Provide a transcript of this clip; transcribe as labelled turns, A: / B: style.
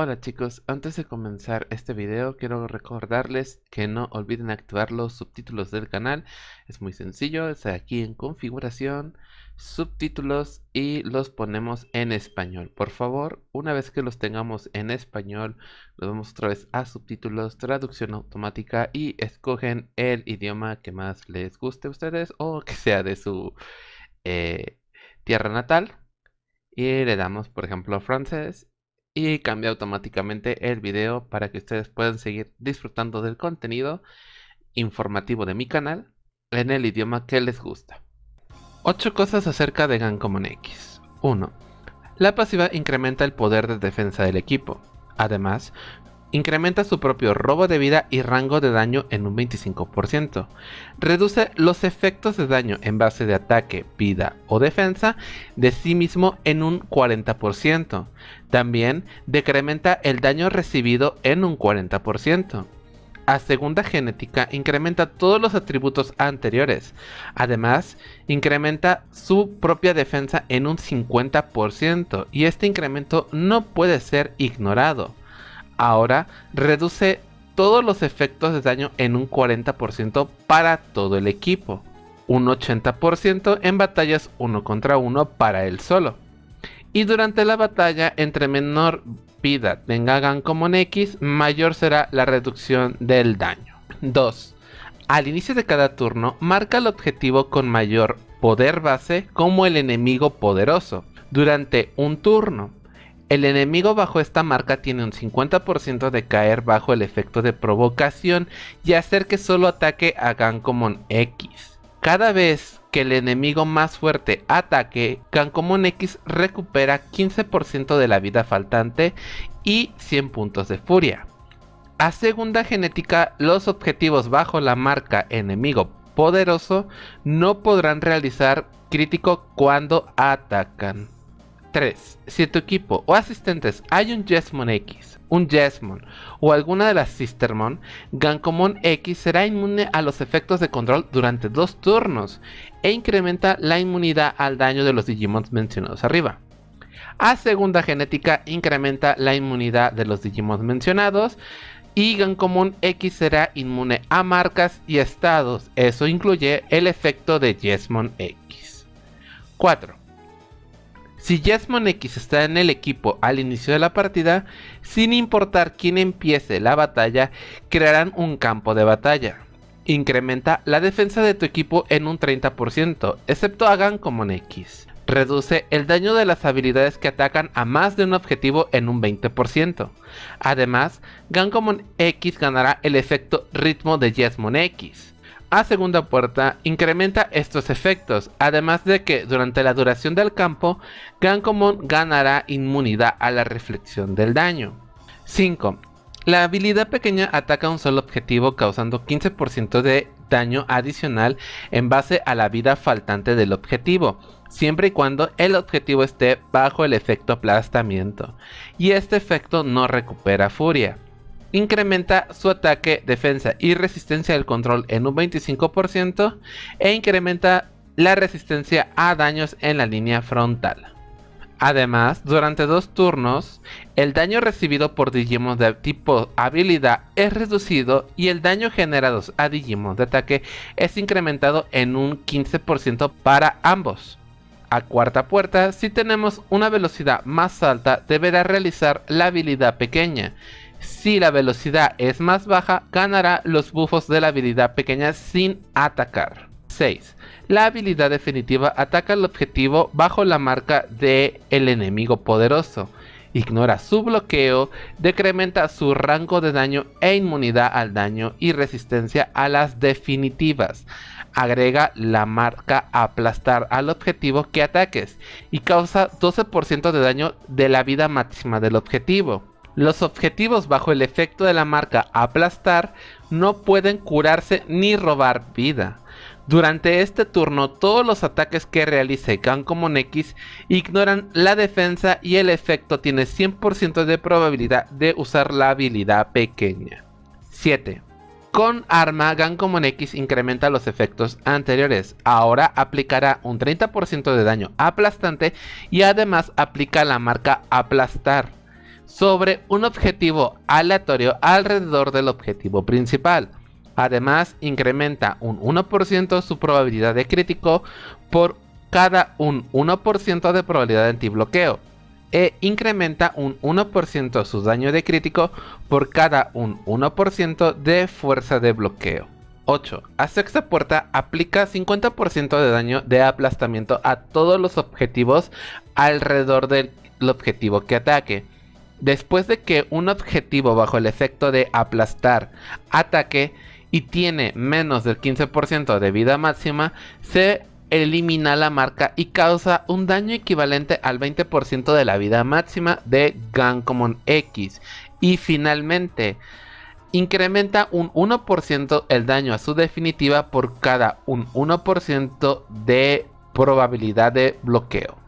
A: Hola chicos, antes de comenzar este video quiero recordarles que no olviden activar los subtítulos del canal. Es muy sencillo, es aquí en configuración, subtítulos y los ponemos en español. Por favor, una vez que los tengamos en español, nos vamos otra vez a subtítulos, traducción automática y escogen el idioma que más les guste a ustedes o que sea de su eh, tierra natal. Y le damos, por ejemplo, francés y cambia automáticamente el video para que ustedes puedan seguir disfrutando del contenido informativo de mi canal en el idioma que les gusta. 8 cosas acerca de Gancommon X. 1. La pasiva incrementa el poder de defensa del equipo. Además, incrementa su propio robo de vida y rango de daño en un 25%. Reduce los efectos de daño en base de ataque, vida o defensa de sí mismo en un 40%. También decrementa el daño recibido en un 40%. A segunda genética incrementa todos los atributos anteriores. Además, incrementa su propia defensa en un 50% y este incremento no puede ser ignorado ahora reduce todos los efectos de daño en un 40% para todo el equipo, un 80% en batallas uno contra uno para él solo. Y durante la batalla, entre menor vida tenga Gancommon X, mayor será la reducción del daño. 2. Al inicio de cada turno, marca el objetivo con mayor poder base como el enemigo poderoso. Durante un turno, el enemigo bajo esta marca tiene un 50% de caer bajo el efecto de provocación y hacer que solo ataque a Gancommon X. Cada vez que el enemigo más fuerte ataque, Gancommon X recupera 15% de la vida faltante y 100 puntos de furia. A segunda genética, los objetivos bajo la marca enemigo poderoso no podrán realizar crítico cuando atacan. 3. Si tu equipo o asistentes hay un Jesmon X, un Jesmon o alguna de las Sistermon, Gankomon X será inmune a los efectos de control durante dos turnos e incrementa la inmunidad al daño de los Digimons mencionados arriba. A segunda genética incrementa la inmunidad de los Digimons mencionados y Gankomon X será inmune a marcas y estados, eso incluye el efecto de Jesmon X. 4. Si Jasmine X está en el equipo al inicio de la partida, sin importar quién empiece la batalla, crearán un campo de batalla. Incrementa la defensa de tu equipo en un 30%, excepto hagan como X. Reduce el daño de las habilidades que atacan a más de un objetivo en un 20%. Además, Gancommon X ganará el efecto ritmo de Jesmon X a segunda puerta incrementa estos efectos, además de que durante la duración del campo, Gankomon ganará inmunidad a la reflexión del daño. 5. La habilidad pequeña ataca un solo objetivo causando 15% de daño adicional en base a la vida faltante del objetivo, siempre y cuando el objetivo esté bajo el efecto aplastamiento, y este efecto no recupera furia incrementa su ataque, defensa y resistencia del control en un 25% e incrementa la resistencia a daños en la línea frontal. Además, durante dos turnos, el daño recibido por Digimon de tipo habilidad es reducido y el daño generado a Digimon de ataque es incrementado en un 15% para ambos. A cuarta puerta, si tenemos una velocidad más alta, deberá realizar la habilidad pequeña, si la velocidad es más baja, ganará los buffos de la habilidad pequeña sin atacar. 6. La habilidad definitiva ataca al objetivo bajo la marca de el enemigo poderoso. Ignora su bloqueo, decrementa su rango de daño e inmunidad al daño y resistencia a las definitivas. Agrega la marca aplastar al objetivo que ataques y causa 12% de daño de la vida máxima del objetivo. Los objetivos bajo el efecto de la marca aplastar no pueden curarse ni robar vida. Durante este turno todos los ataques que realice Gancommon X ignoran la defensa y el efecto tiene 100% de probabilidad de usar la habilidad pequeña. 7. Con arma, Gancommon X incrementa los efectos anteriores. Ahora aplicará un 30% de daño aplastante y además aplica la marca aplastar. Sobre un objetivo aleatorio alrededor del objetivo principal. Además, incrementa un 1% su probabilidad de crítico por cada un 1% de probabilidad de antibloqueo e incrementa un 1% su daño de crítico por cada un 1% de fuerza de bloqueo. 8. A sexta puerta aplica 50% de daño de aplastamiento a todos los objetivos alrededor del objetivo que ataque. Después de que un objetivo bajo el efecto de aplastar ataque y tiene menos del 15% de vida máxima, se elimina la marca y causa un daño equivalente al 20% de la vida máxima de Gancommon X. Y finalmente, incrementa un 1% el daño a su definitiva por cada un 1% de probabilidad de bloqueo.